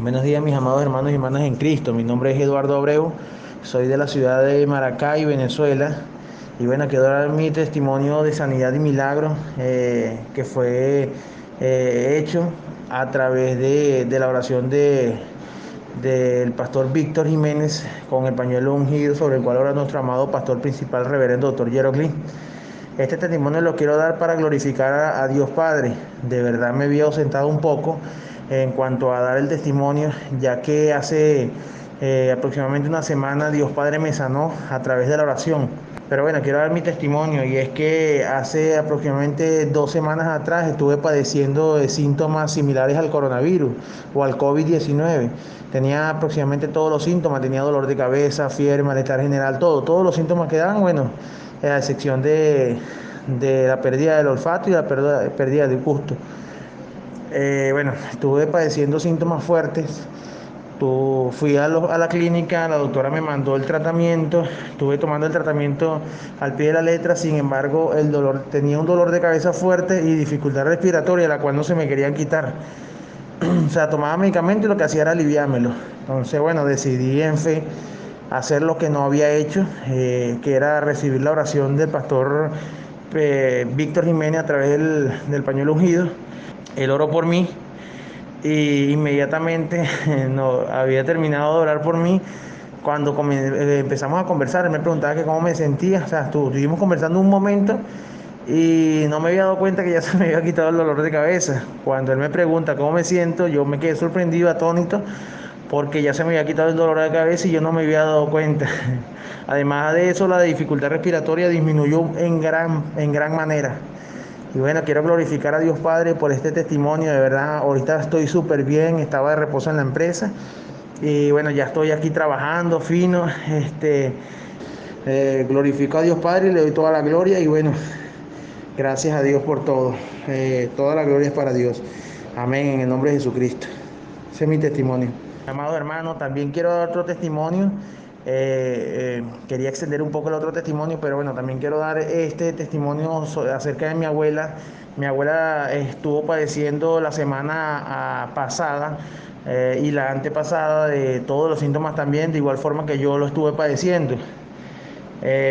Buenos días mis amados hermanos y hermanas en Cristo. Mi nombre es Eduardo Abreu, soy de la ciudad de Maracay, Venezuela. Y bueno, quiero dar mi testimonio de sanidad y milagro eh, que fue eh, hecho a través de, la oración de, del pastor Víctor Jiménez con el pañuelo ungido sobre el cual ora nuestro amado pastor principal, reverendo doctor Jeroclin. Este testimonio lo quiero dar para glorificar a, a Dios Padre. De verdad me había ausentado un poco en cuanto a dar el testimonio, ya que hace eh, aproximadamente una semana Dios Padre me sanó a través de la oración. Pero bueno, quiero dar mi testimonio y es que hace aproximadamente dos semanas atrás estuve padeciendo de síntomas similares al coronavirus o al COVID-19. Tenía aproximadamente todos los síntomas, tenía dolor de cabeza, fiebre, malestar general, todo, todos los síntomas que dan, bueno, a excepción de, la pérdida del olfato y la pérdida, pérdida del gusto. Eh, bueno, estuve padeciendo síntomas fuertes. fui a, la clínica, la doctora me mandó el tratamiento, estuve tomando el tratamiento al pie de la letra, sin embargo el dolor, tenía un dolor de cabeza fuerte y dificultad respiratoria, la cual no se me querían quitar. o sea, tomaba medicamento y lo que hacía era aliviármelo. Entonces, bueno, decidí en fe hacer lo que no había hecho, eh, que era recibir la oración del pastor eh, Víctor Jiménez a través del, del pañuelo ungido él oró por mí y inmediatamente había terminado de orar por mí. Cuando eh, empezamos a conversar, él me preguntaba que cómo me sentía, o sea, estuvimos conversando un momento y no me había dado cuenta que ya se me había quitado el dolor de cabeza. Cuando él me pregunta cómo me siento, yo me quedé sorprendido, atónito, porque ya se me había quitado el dolor de cabeza y yo no me había dado cuenta. Además de eso, la dificultad respiratoria disminuyó en gran, en gran manera. Y bueno, quiero glorificar a Dios Padre por este testimonio, de verdad, ahorita estoy súper bien, estaba de reposo en la empresa y bueno, ya estoy aquí trabajando fino, este, eh, glorifico a Dios Padre le doy toda la gloria y bueno, gracias a Dios por todo, eh, toda la gloria es para Dios, amén, en el nombre de Jesucristo, ese es mi testimonio. Amado hermano, también quiero dar otro testimonio eh, eh, quería extender un poco el otro testimonio, pero bueno, también quiero dar este testimonio acerca de mi abuela. Mi abuela estuvo padeciendo la semana ah, pasada eh, y la antepasada de todos los síntomas también, de igual forma que yo lo estuve padeciendo.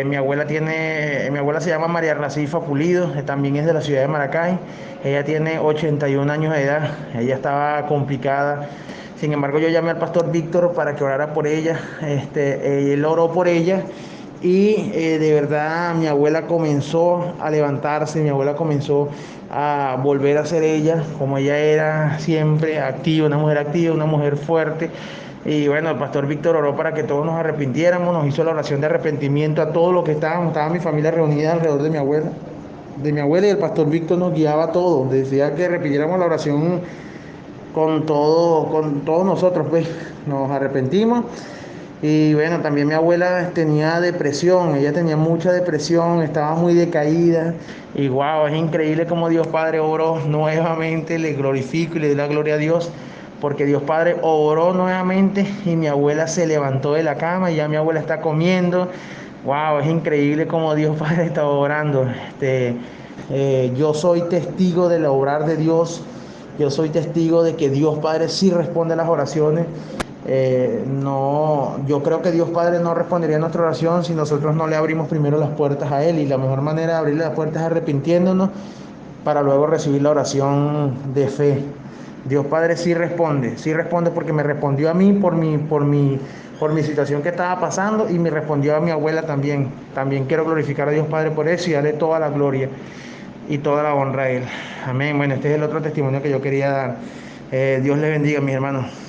mi abuela tiene, mi abuela se llama María Racifa Pulido, también es de la ciudad de Maracay. Ella tiene 81 años de edad, ella estaba complicada sin embargo, yo llamé al pastor Víctor para que orara por ella. Este, él oró por ella y eh, de verdad mi abuela comenzó a levantarse, mi abuela comenzó a volver a ser ella, como ella era siempre activa, una mujer activa, una mujer fuerte. Y bueno, el pastor Víctor oró para que todos nos arrepintiéramos, nos hizo la oración de arrepentimiento a todos los que estábamos, estaba mi familia reunida alrededor de mi abuela, de mi abuela y el pastor Víctor nos guiaba a todos, decía que repitiéramos la oración con todo, con todos nosotros, pues nos arrepentimos. Y bueno, también mi abuela tenía depresión, ella tenía mucha depresión, estaba muy decaída. Y wow, es increíble como Dios Padre oró nuevamente, le glorifico y le doy la gloria a Dios, porque Dios Padre oró nuevamente y mi abuela se levantó de la cama y ya mi abuela está comiendo. Wow, es increíble como Dios Padre está orando. Este, eh, yo soy testigo del obrar de Dios yo soy testigo de que Dios Padre sí responde a las oraciones. Eh, no, yo creo que Dios Padre no respondería a nuestra oración si nosotros no le abrimos primero las puertas a Él. Y la mejor manera de abrirle las puertas es arrepintiéndonos para luego recibir la oración de fe. Dios Padre sí responde, sí responde porque me respondió a mí por mi, por mi, por mi situación que estaba pasando y me respondió a mi abuela también. También quiero glorificar a Dios Padre por eso y darle toda la gloria y toda la honra a Él. Amén. Bueno, este es el otro testimonio que yo quería dar. Eh, Dios le bendiga, mis hermanos.